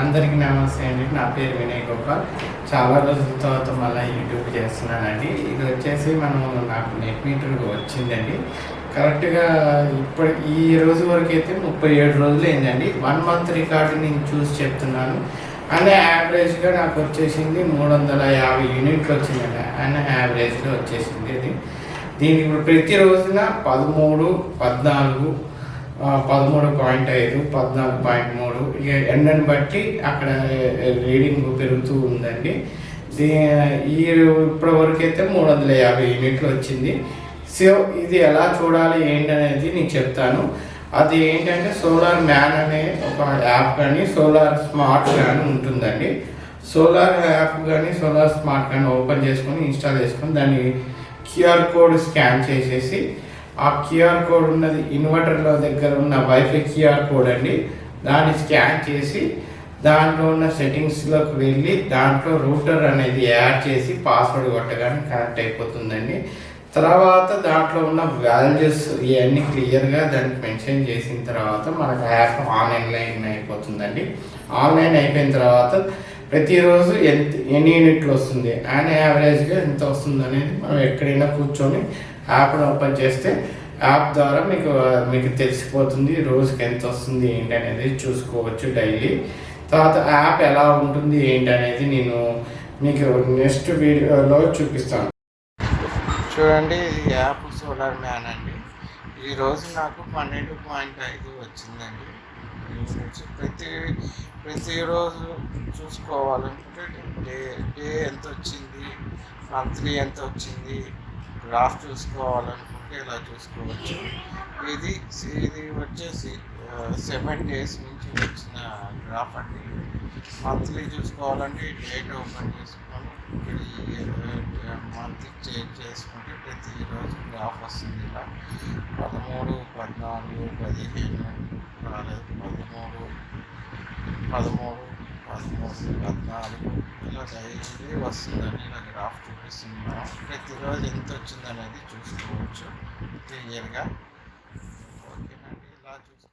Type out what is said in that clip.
అందరికీ నమస్తే అండి. నా పేరు వినయ్ గోపాల్. చాలా రోజుల తర్వాత మళ్ళీ యూట్యూబ్ చేస్తున్నానండి. ఇది వచ్చేసి మనం నాకు నెట్ మీటర్ వచ్చిందండి. కరెక్ట్గా ఇప్పటి ఈ రోజు వరకు అయితే ముప్పై ఏడు రోజులు అయిందండి. వన్ మంత్ రికార్డు నేను చూసి చెప్తున్నాను. అండ్ యావరేజ్గా నాకు వచ్చేసింది మూడు వందల యాభై యూనిట్లు వచ్చిందండి. అండ్ యావరేజ్గా వచ్చేసింది ఇది. దీనికి ఇప్పుడు ప్రతి రోజున పదమూడు పద్నాలుగు పదమూడు పాయింట్ ఐదు పద్నాలుగు పాయింట్ మూడు. ఇక ఎండని బట్టి అక్కడ రీడింగ్ పెరుగుతూ ఉందండి. దీ ఈ ఇప్పటి వరకు అయితే మూడు వందల యాభై యూనిట్లు వచ్చింది. సో ఇది ఎలా చూడాలి ఏంటి అనేది నేను చెప్తాను. అది ఏంటంటే సోలార్ మ్యాన్ అనే ఒక యాప్ కానీ సోలార్ స్మార్ట్ కానీ ఉంటుందండి. సోలార్ యాప్ కానీ సోలార్ స్మార్ట్ కానీ ఓపెన్ చేసుకొని ఇన్స్టాల్ చేసుకొని దాన్ని క్యూఆర్ కోడ్ స్కాన్ చేసేసి ఆ క్యూఆర్ కోడ్ ఉన్నది ఇన్వర్టర్లో దగ్గర ఉన్న వైఫై క్యూఆర్ కోడ్ అండి. దాన్ని స్కాన్ చేసి దాంట్లో ఉన్న సెట్టింగ్స్లోకి వెళ్ళి దాంట్లో రూటర్ అనేది యాడ్ చేసి పాస్వర్డ్ కొట్టగానే కనెక్ట్ అయిపోతుందండి. తర్వాత దాంట్లో ఉన్న వాల్యూస్ ఇవన్నీ క్లియర్గా దానికి మెన్షన్ చేసిన తర్వాత మనకు యాప్ ఆన్లైన్ అయిపోతుందండి. ఆన్లైన్ అయిపోయిన తర్వాత ప్రతిరోజు ఎంత ఎన్ని యూనిట్లు వస్తుంది? అండ్ యావరేజ్గా ఎంత వస్తుంది అనేది మనం ఎక్కడైనా కూర్చొని యాప్ను ఓపెన్ చేస్తే యాప్ ద్వారా మీకు మీకు తెలిసిపోతుంది రోజుకి ఎంత వస్తుంది ఏంటి అనేది చూసుకోవచ్చు డైలీ. తర్వాత యాప్ ఎలా ఉంటుంది ఏంటి అనేది నేను మీకు నెక్స్ట్ వీడియోలో చూపిస్తాను. చూడండి ఇది యాప్ సోలార్ మ్యాన్ అండి. ఈరోజు నాకు పన్నెండు పాయింట్ ఐదు వచ్చిందండి. ఈ ప్రతి ప్రతిరోజు చూసుకోవాలనుకుంటే డే డే ఎంత వచ్చింది మంత్లీ ఎంత వచ్చింది గ్రాఫ్ చూసుకోవాలనుకుంటే ఇలా చూసుకోవచ్చు ఇది ఇది వచ్చేసి సెవెన్ డేస్ నుంచి వచ్చిన గ్రాఫ్ అండి మంత్లీ చూసుకోవాలంటే డేట్ ఓపెన్ చేసుకొని మంత్ చేంజ్ చేసుకుంటే ప్రతిరోజు గ్రాఫ్ వస్తుంది ఇలా పదమూడు పద్నాలుగు పదిహేను పదమూడు పదమూడు పద్నాలుగు ఇలా డైలీ వస్తుందని నాకు గ్రాఫ్ చూపిస్తున్నాం. ప్రతిరోజు ఎంత వచ్చిందనేది చూసుకోవచ్చు. క్లియర్గా ఓకేనండి ఇలా చూసుకో